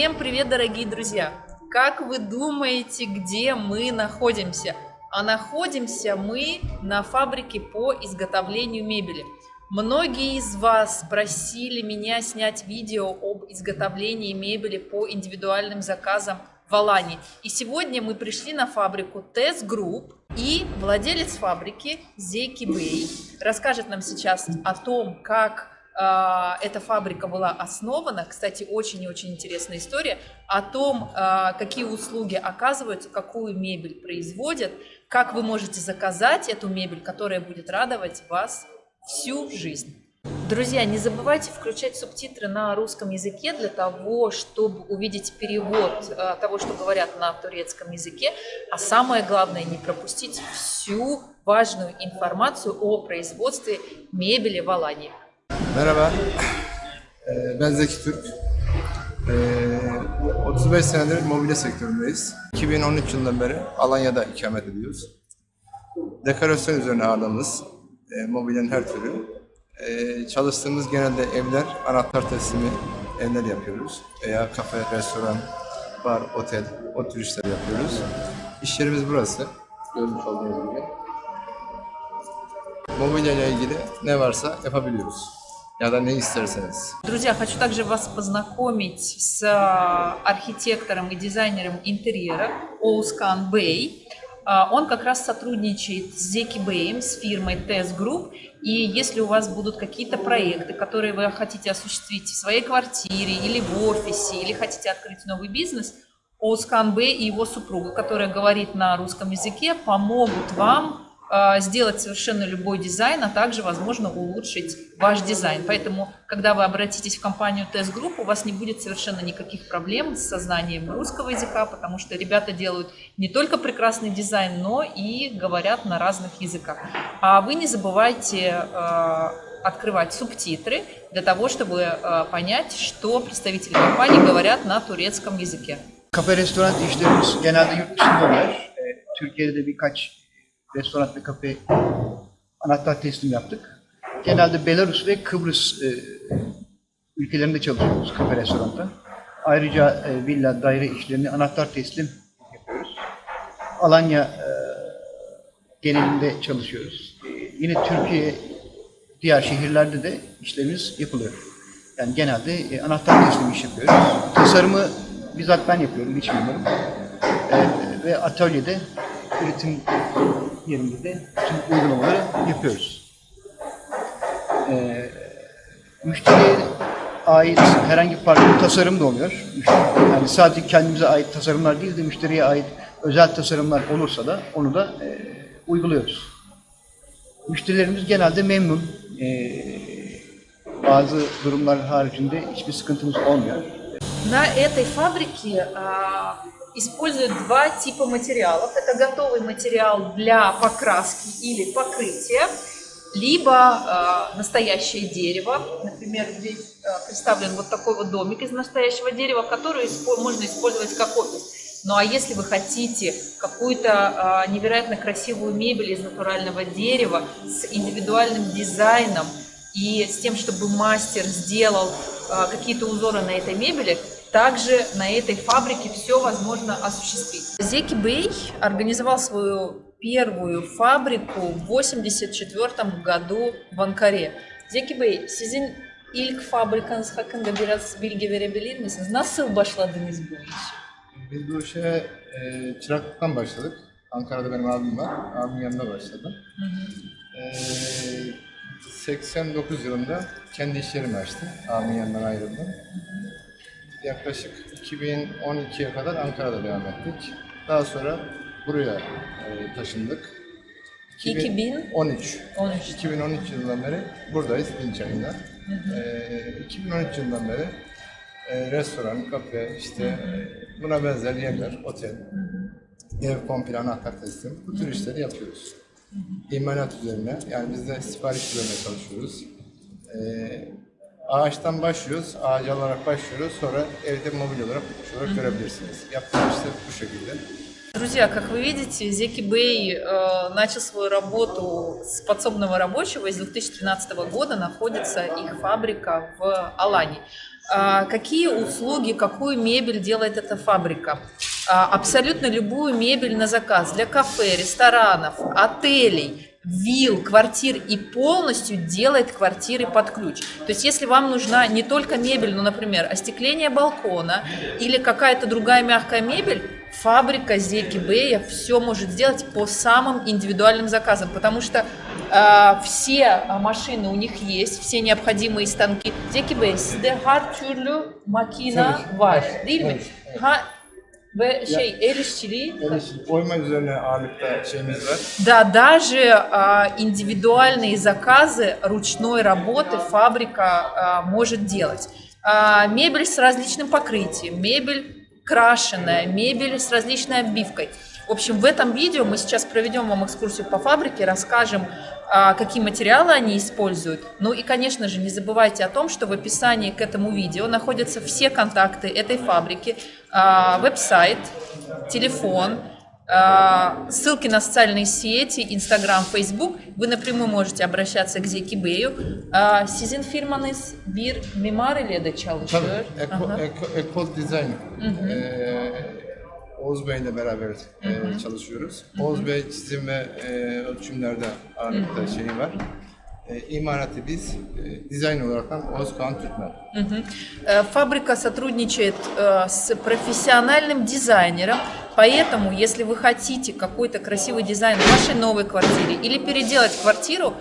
Всем привет, дорогие друзья! Как вы думаете, где мы находимся? А находимся мы на фабрике по изготовлению мебели. Многие из вас просили меня снять видео об изготовлении мебели по индивидуальным заказам в Алане. И сегодня мы пришли на фабрику Test Group, и владелец фабрики Зейки Бэй расскажет нам сейчас о том, как эта фабрика была основана. Кстати, очень и очень интересная история о том, э, какие услуги оказываются, какую мебель производят, как вы можете заказать эту мебель, которая будет радовать вас всю жизнь. Друзья, не забывайте включать субтитры на русском языке для того, чтобы увидеть перевод э, того, что говорят на турецком языке, а самое главное, не пропустить всю важную информацию о производстве мебели в Алании. Merhaba, Ee, ben Zeki Türk. Ee, 35 senedir mobilya sektöründeyiz. 2013 yılından beri Alanya'da ikamet ediyoruz. Dekorasyon üzerine ağırlığımız, e, mobilyanın her türü. Ee, çalıştığımız genelde evler, anahtar teslimi evler yapıyoruz. Veya kafe, restoran, bar, otel, o tür işler yapıyoruz. İş yerimiz burası. Görmüş olduğunuz gibi. Mobilya ile ilgili ne varsa yapabiliyoruz. Ya da ne isterseniz. Друзья, хочу также вас познакомить с а, архитектором и дизайнером интерьера Оускан Бэй. А, Он как раз сотрудничает с Зеки Бэем, с фирмой Test Group. И если у вас будут какие-то проекты, которые вы хотите осуществить в своей квартире или в офисе, или хотите открыть новый бизнес, Оускан Бэй и его супруга, которая говорит на русском языке, помогут вам э, сделать совершенно любой дизайн, а также, возможно, улучшить ваш дизайн. Поэтому, когда вы обратитесь в компанию TS Group, у вас не будет совершенно никаких проблем со знанием русского языка, потому что ребята делают не только прекрасный дизайн, но и говорят на разных языках. А вы не забывайте э, открывать субтитры для того, чтобы э, понять, что представители компании говорят на турецком языке. Kafe restoran işlerimiz genelde yurt dışında oluyor. E, Türkiye'de de birkaç restoran ve kafe anahtar teslim yaptık. Genelde Belarus ve Kıbrıs e, ülkelerinde çalışıyoruz kafe restoranda. Ayrıca e, villa, daire işlerini anahtar teslim yapıyoruz. Alanya e, genelinde çalışıyoruz. E, yine Türkiye, diğer şehirlerde de işlerimiz yapılıyor. Yani genelde e, anahtar teslim iş yapıyoruz. Tasarımı bizzat ben yapıyorum, iç mimarım. E, ve atölyede üretim yerimizde tüm uygulamaları yapıyoruz. E, müşteriye ait herhangi bir farklı tasarım da oluyor. Yani sadece kendimize ait tasarımlar değil de müşteriye ait özel tasarımlar olursa da onu da e, uyguluyoruz. Müşterilerimiz genelde memnun. E, bazı durumlar haricinde hiçbir sıkıntımız olmuyor. На этой фабрике а, используют два типа материалов. Это готовый материал для покраски или покрытия, либо а, настоящее дерево. Например, здесь а, представлен вот такой вот домик из настоящего дерева, который испо- можно использовать как офис. Ну а если вы хотите какую-то а, невероятно красивую мебель из натурального дерева с индивидуальным дизайном и с тем, чтобы мастер сделал а, какие-то узоры на этой мебели, также на этой фабрике все возможно осуществить. Зеки Бэй организовал свою первую фабрику в 1984 году в Анкаре. Bey, sizin ilk fabrikanız hakkında biraz bilgi verebilir misiniz? Nasıl başladınız bu işe? Biz bu işe e, çıraklıktan başladık. Ankara'da benim abim var. Abimin yanında başladım. E, 89 yılında kendi iş yerimi açtım. Abimin yanından ayrıldım. Yaklaşık 2012'ye kadar Ankara'da devam ettik. Daha sonra buraya e, taşındık. 2013. 13. 13. 2013 yılından beri buradayız Dinçay'ında. Ee, 2013 yılından beri e, restoran, kafe, işte e, buna benzer yerler, otel, ev komple anahtar teslim, bu tür işleri yapıyoruz. İmalat üzerine, yani biz de sipariş üzerine çalışıyoruz. Ee, ağaçtan başlıyoruz, ağaç alarak başlıyoruz, sonra evde mobil olarak, olarak görebilirsiniz. Yaptığımız işte bu şekilde. Друзья, как вы видите, Зеки Бэй э, начал свою работу с подсобного рабочего. С 2013 года находится их фабрика в Алане. А, Какие услуги, какую мебель делает эта фабрика? А, Абсолютно любую мебель на заказ для кафе, ресторанов, отелей, вилл, квартир и полностью делает квартиры под ключ. То есть если вам нужна не только мебель, но, например, остекление балкона или какая-то другая мягкая мебель, фабрика Зеки Бэя все может сделать по самым индивидуальным заказам, потому что а, все а, машины у них есть, все необходимые станки. Zeki Bey, sizde her türlü makina var, değil mi? Ha, ve şey el işçiliği Yani oyma üzerine ağırlıkta şeyimiz var. Да, даже а, индивидуальные заказы ручной работы фабрика а, может делать. А, мебель с различным покрытием, мебель крашеная, мебель с различной оббивкой. В общем, в этом видео мы сейчас проведем вам экскурсию по фабрике, расскажем, а, какие материалы они используют. Ну и, конечно же, не забывайте о том, что в описании к этому видео находятся все контакты этой фабрики, а, веб-сайт, телефон, а, ссылки на социальные сети, Instagram, Facebook. Вы напрямую можете обращаться к Bey'u. А, Sizin firmanız bir mimar ile de çalışıyor. Tabii. Oğuz Bey'le beraber e, çalışıyoruz. Oğuz Bey çizim ve e, ölçümlerde ağırlıkta şeyi var. E, biz, e. Э, Фабрика сотрудничает э, с профессиональным дизайнером, поэтому, если вы хотите какой-то красивый дизайн в вашей новой квартире или переделать квартиру,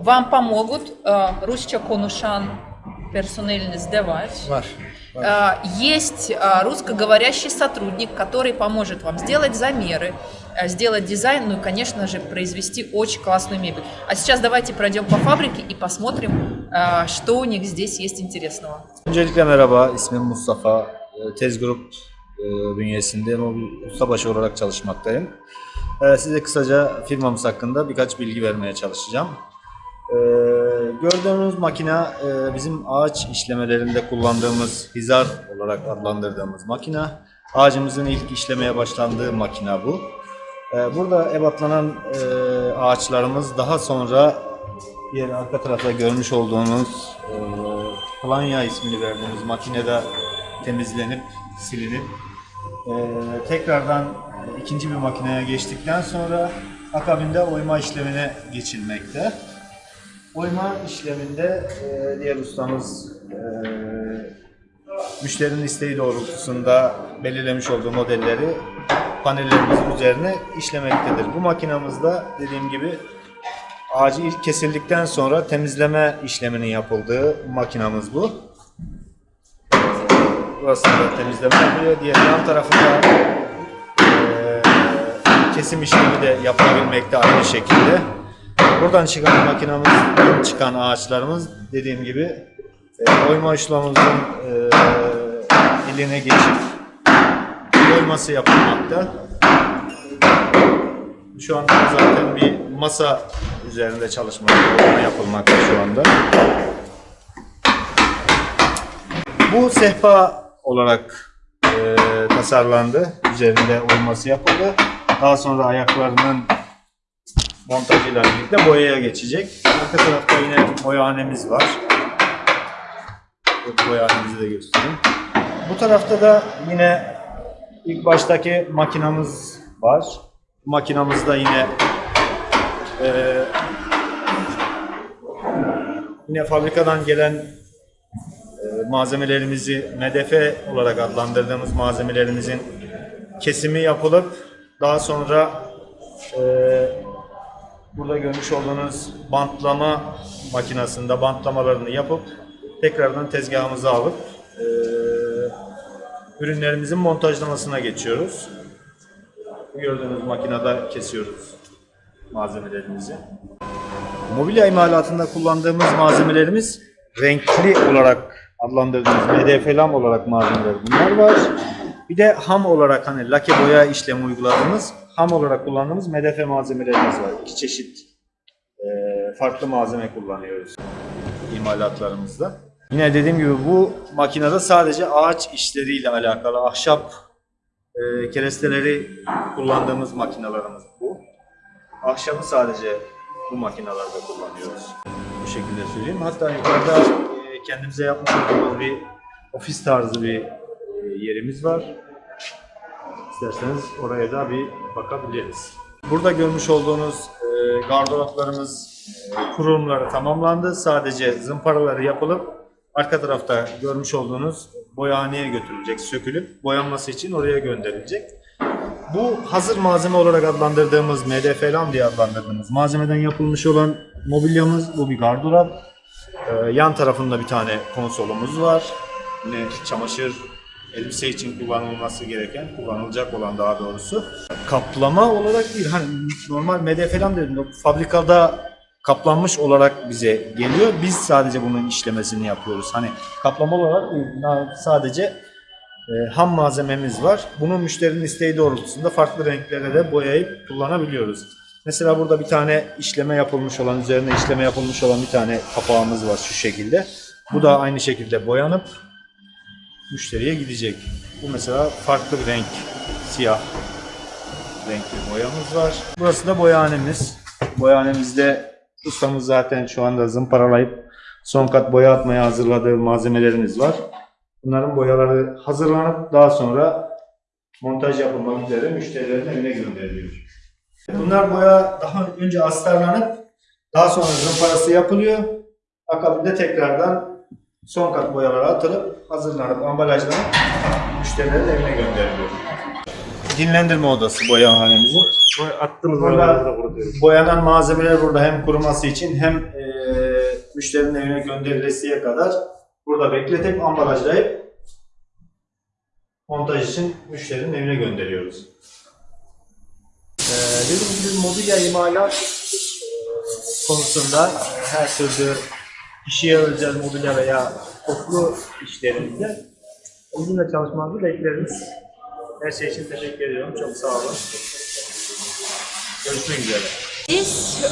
вам помогут э, Русча Конушан персональный сдавать. Var. Э, Есть э, русскоговорящий сотрудник, который поможет вам сделать замеры, э, сделать дизайн, ну и, конечно же, произвести очень классную мебель. А сейчас давайте пройдем по фабрике и посмотрим, что у них здесь есть интересного. Öncelikle merhaba, ismim Mustafa. Tez Grup e, bünyesinde mobil ustabaşı olarak çalışmaktayım. Size kısaca firmamız hakkında birkaç bilgi vermeye çalışacağım. Ee, Gördüğünüz makine e, bizim ağaç işlemelerinde kullandığımız hizar olarak adlandırdığımız makine. Ağacımızın ilk işlemeye başlandığı makine bu. Ee, Burada ebatlanan e, ağaçlarımız daha sonra diğer arka tarafta görmüş olduğunuz e, planya ismini verdiğimiz makinede temizlenip silinip e, tekrardan ikinci bir makineye geçtikten sonra akabinde oyma işlemine geçilmekte. Oyma işleminde e, diğer ustamız e, müşterinin isteği doğrultusunda belirlemiş olduğu modelleri panellerimizin üzerine işlemektedir. Bu makinamızda dediğim gibi ağacı ilk kesildikten sonra temizleme işleminin yapıldığı makinamız bu. Burası da temizleme yapılıyor. Diğer yan tarafında eee, kesim işlemi de yapılabilmekte aynı şekilde. Buradan çıkan makinamız, çıkan ağaçlarımız dediğim gibi e, oyma işlemimizin e, iline geçip oyması yapılmakta. Şu anda zaten bir masa üzerinde çalışma yapılmakta şu anda. Bu sehpa olarak e, tasarlandı. Üzerinde oyması yapıldı. Daha sonra ayaklarının montajıyla birlikte boyaya geçecek. Arka tarafta yine boyahanemiz var. Boyahanemizi de göstereyim. Bu tarafta da yine ilk baştaki makinamız var. Makinamızda yine e, yine fabrikadan gelen e, malzemelerimizi MDF olarak adlandırdığımız malzemelerimizin kesimi yapılıp daha sonra e, burada görmüş olduğunuz bantlama makinasında bantlamalarını yapıp tekrardan tezgahımıza alıp e, ürünlerimizin montajlamasına geçiyoruz. Gördüğünüz makinede kesiyoruz malzemelerimizi. Mobilya imalatında kullandığımız malzemelerimiz renkli olarak adlandırdığımız MDF lam olarak malzemeler bunlar var. Bir de ham olarak hani lake boya işlemi uyguladığımız ham olarak kullandığımız MDF malzemelerimiz var. İki çeşit e, farklı malzeme kullanıyoruz imalatlarımızda. Yine dediğim gibi bu makinede sadece ağaç işleriyle alakalı ahşap e, keresteleri kullandığımız makinalarımız bu. Ahşabı sadece bu makinalarda kullanıyoruz. Bu şekilde söyleyeyim. Hatta yukarıda e, kendimize yapmış olduğumuz bir ofis tarzı bir e, yerimiz var. İsterseniz oraya da bir bakabiliriz. Burada görmüş olduğunuz e, gardıroplarımız e, kurulumları tamamlandı. Sadece zımparaları yapılıp arka tarafta görmüş olduğunuz boyahaneye götürülecek, sökülüp boyanması için oraya gönderilecek. Bu hazır malzeme olarak adlandırdığımız MDF diye adlandırdığımız malzemeden yapılmış olan mobilyamız. Bu bir gardırop. Ee, yan tarafında bir tane konsolumuz var. Yine çamaşır, elbise için kullanılması gereken, kullanılacak olan daha doğrusu. Kaplama olarak değil, hani normal MDF dedim, fabrikada kaplanmış olarak bize geliyor. Biz sadece bunun işlemesini yapıyoruz. Hani kaplama olarak değil, sadece e, ham malzememiz var. Bunu müşterinin isteği doğrultusunda farklı renklere de boyayıp kullanabiliyoruz. Mesela burada bir tane işleme yapılmış olan, üzerine işleme yapılmış olan bir tane kapağımız var şu şekilde. Bu da aynı şekilde boyanıp müşteriye gidecek. Bu mesela farklı bir renk, siyah renkli boyamız var. Burası da boyahanemiz. Boyahanemizde ustamız zaten şu anda zımparalayıp son kat boya atmaya hazırladığı malzemelerimiz var. Bunların boyaları hazırlanıp daha sonra montaj yapılmak üzere müşterilerin evine gönderiliyor. Bunlar boya daha önce astarlanıp daha sonra zımparası yapılıyor. Akabinde tekrardan son kat boyalara atılıp hazırlanıp ambalajlanıp müşterilerin evine gönderiliyor. Dinlendirme odası boyahanemizin. Attığımız Burada boyaları da kurutuyoruz. boyanan malzemeler burada hem kuruması için hem e, müşterinin evine gönderilesiye kadar burada bekletip ambalajlayıp montaj için müşterinin evine gönderiyoruz. Ee, dediğim gibi mobilya imalat konusunda her türlü kişiye özel mobilya veya toplu işlerimizde bizimle çalışmanızı bekleriz. Her şey için teşekkür ediyorum. Çok sağ olun. Görüşmek üzere. Здесь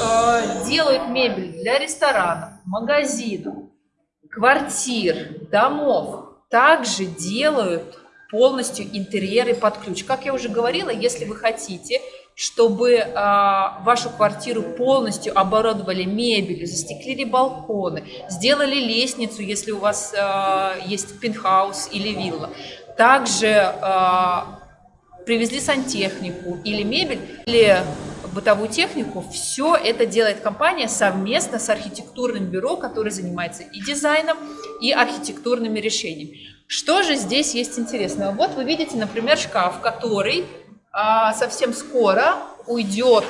делают мебель для ресторанов, магазинов, квартир, домов. Также делают полностью интерьеры под ключ. Как я уже говорила, если вы хотите, чтобы э, вашу квартиру полностью оборудовали мебелью, застеклили балконы, сделали лестницу, если у вас э, есть пентхаус или вилла, также э, привезли сантехнику или мебель, или бытовую технику, все это делает компания совместно с архитектурным бюро, которое занимается и дизайном, и архитектурными решениями. Что же здесь есть интересного? Вот вы видите, например, шкаф, который совсем скоро уйдет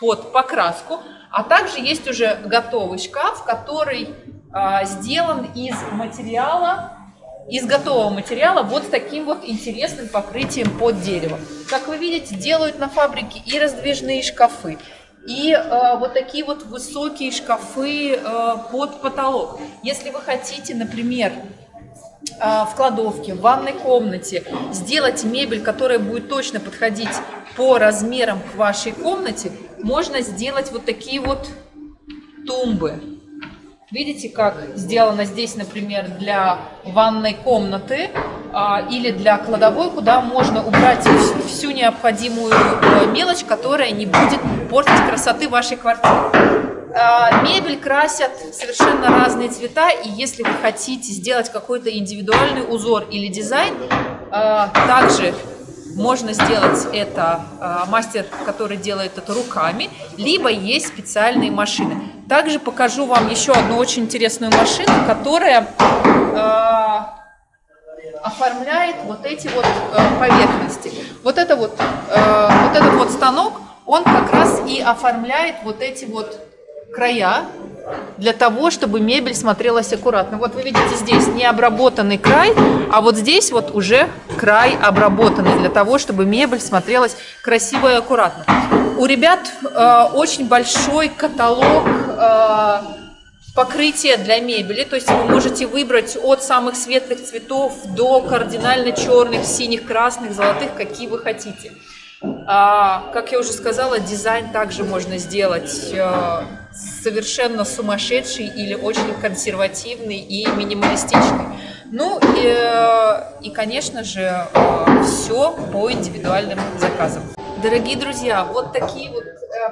под покраску, а также есть уже готовый шкаф, который а, сделан из материала, из готового материала вот с таким вот интересным покрытием под дерево. Как вы видите, делают на фабрике и раздвижные шкафы, и э, вот такие вот высокие шкафы э, под потолок. Если вы хотите, например, в кладовке, в ванной комнате сделать мебель, которая будет точно подходить по размерам к вашей комнате, можно сделать вот такие вот тумбы. Видите, как сделано здесь, например, для ванной комнаты а, или для кладовой, куда можно убрать всю, всю необходимую э, мелочь, которая не будет портить красоты вашей квартиры. А, мебель красят совершенно разные цвета, и если вы хотите сделать какой-то индивидуальный узор или дизайн, а, также можно сделать это а, мастер, который делает это руками, либо есть специальные машины. Также покажу вам еще одну очень интересную машину, которая оформляет вот эти вот поверхности. Вот это вот, вот этот вот станок, он как раз и оформляет вот эти вот края для того, чтобы мебель смотрелась аккуратно. Вот вы видите здесь необработанный край, а вот здесь вот уже край обработанный для того, чтобы мебель смотрелась красиво и аккуратно. У ребят э, очень большой каталог э, покрытия для мебели, то есть вы можете выбрать от самых светлых цветов до кардинально черных, синих, красных, золотых, какие вы хотите. А, как я уже сказала, дизайн также можно сделать э, совершенно сумасшедший или очень консервативный и минималистичный. Ну и, э, и конечно же, э, все по индивидуальным заказам. Дорогие друзья, вот такие вот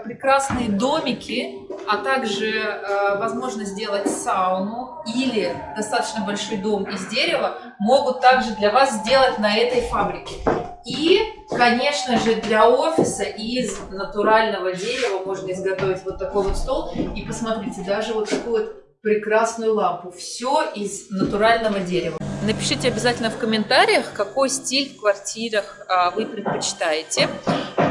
прекрасные домики а также возможность сделать сауну или достаточно большой дом из дерева могут также для вас сделать на этой фабрике. И, конечно же, для офиса из натурального дерева можно изготовить вот такой вот стол. И посмотрите, даже вот такую вот прекрасную лампу. Все из натурального дерева. Напишите обязательно в комментариях, какой стиль в квартирах а, вы предпочитаете.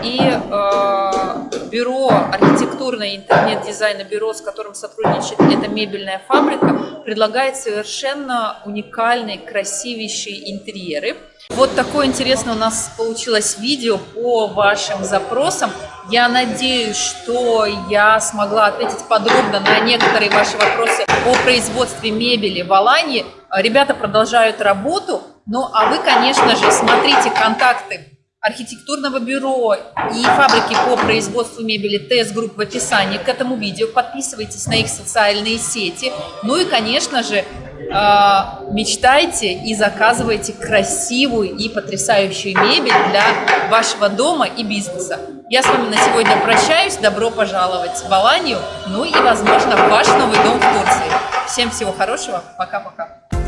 И а, бюро, архитектурное интернет-дизайна бюро, с которым сотрудничает эта мебельная фабрика, предлагает совершенно уникальные, красивейшие интерьеры. Вот такое интересное у нас получилось видео по вашим запросам. Я надеюсь, что я смогла ответить подробно на некоторые ваши вопросы о производстве мебели в Алании. Ребята продолжают работу. Ну, а вы, конечно же, смотрите контакты архитектурного бюро и фабрики по производству мебели TS Group в описании к этому видео. Подписывайтесь на их социальные сети. Ну и, конечно же, мечтайте и заказывайте красивую и потрясающую мебель для вашего дома и бизнеса. Я с вами на сегодня прощаюсь. Добро пожаловать в Аланию, ну и, возможно, в ваш новый дом в Турции. Всем всего хорошего. Пока-пока.